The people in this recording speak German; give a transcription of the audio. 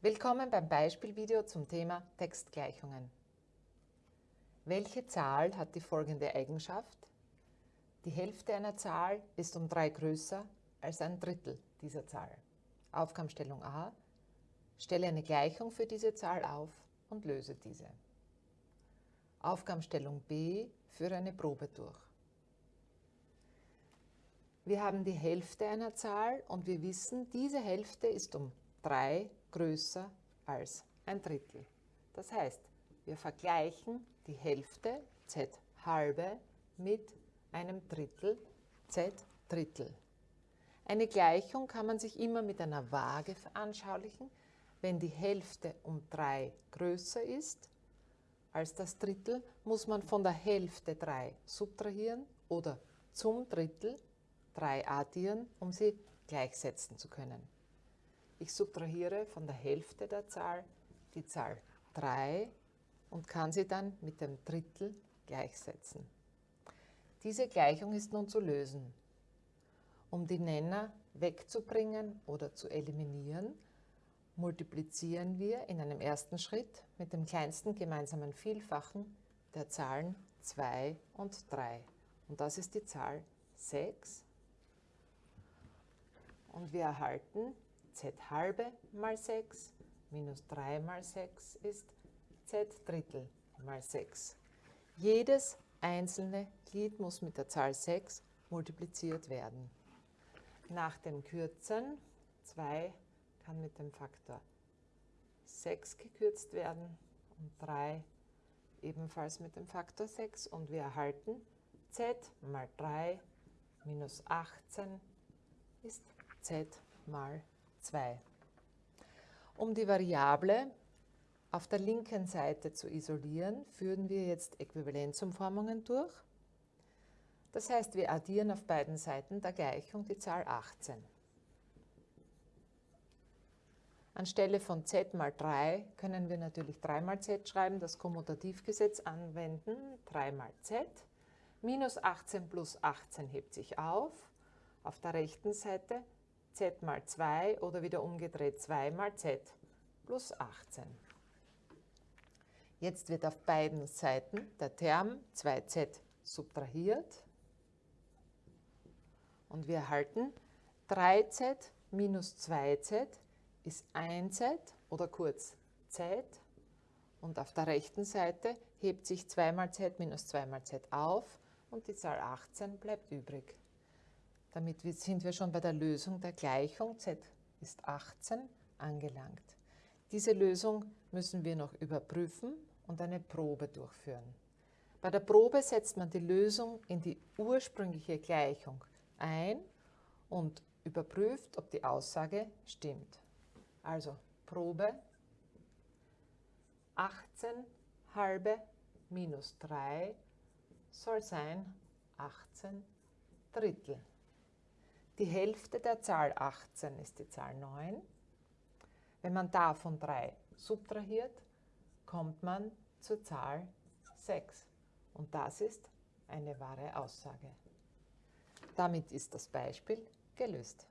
Willkommen beim Beispielvideo zum Thema Textgleichungen. Welche Zahl hat die folgende Eigenschaft? Die Hälfte einer Zahl ist um 3 größer als ein Drittel dieser Zahl. Aufgabenstellung A. Stelle eine Gleichung für diese Zahl auf und löse diese. Aufgabenstellung B. Führe eine Probe durch. Wir haben die Hälfte einer Zahl und wir wissen, diese Hälfte ist um 3 größer als ein Drittel. Das heißt, wir vergleichen die Hälfte z halbe mit einem Drittel z Drittel. Eine Gleichung kann man sich immer mit einer Waage veranschaulichen. Wenn die Hälfte um 3 größer ist als das Drittel, muss man von der Hälfte 3 subtrahieren oder zum Drittel 3 addieren, um sie gleichsetzen zu können. Ich subtrahiere von der Hälfte der Zahl die Zahl 3 und kann sie dann mit dem Drittel gleichsetzen. Diese Gleichung ist nun zu lösen. Um die Nenner wegzubringen oder zu eliminieren, multiplizieren wir in einem ersten Schritt mit dem kleinsten gemeinsamen Vielfachen der Zahlen 2 und 3. Und das ist die Zahl 6. Und wir erhalten z halbe mal 6 minus 3 mal 6 ist z Drittel mal 6. Jedes einzelne Glied muss mit der Zahl 6 multipliziert werden. Nach dem Kürzen 2 kann mit dem Faktor 6 gekürzt werden und 3 ebenfalls mit dem Faktor 6 und wir erhalten z mal 3 minus 18 ist z mal 2. Um die Variable auf der linken Seite zu isolieren, führen wir jetzt Äquivalenzumformungen durch. Das heißt, wir addieren auf beiden Seiten der Gleichung die Zahl 18. Anstelle von z mal 3 können wir natürlich 3 mal z schreiben, das Kommutativgesetz anwenden, 3 mal z. Minus 18 plus 18 hebt sich auf. Auf der rechten Seite z mal 2 oder wieder umgedreht 2 mal z plus 18. Jetzt wird auf beiden Seiten der Term 2z subtrahiert und wir erhalten 3z minus 2z ist 1z oder kurz z und auf der rechten Seite hebt sich 2 mal z minus 2 mal z auf und die Zahl 18 bleibt übrig. Damit sind wir schon bei der Lösung der Gleichung z ist 18 angelangt. Diese Lösung müssen wir noch überprüfen und eine Probe durchführen. Bei der Probe setzt man die Lösung in die ursprüngliche Gleichung ein und überprüft, ob die Aussage stimmt. Also Probe 18 halbe minus 3 soll sein 18 Drittel. Die Hälfte der Zahl 18 ist die Zahl 9. Wenn man davon 3 subtrahiert, kommt man zur Zahl 6. Und das ist eine wahre Aussage. Damit ist das Beispiel gelöst.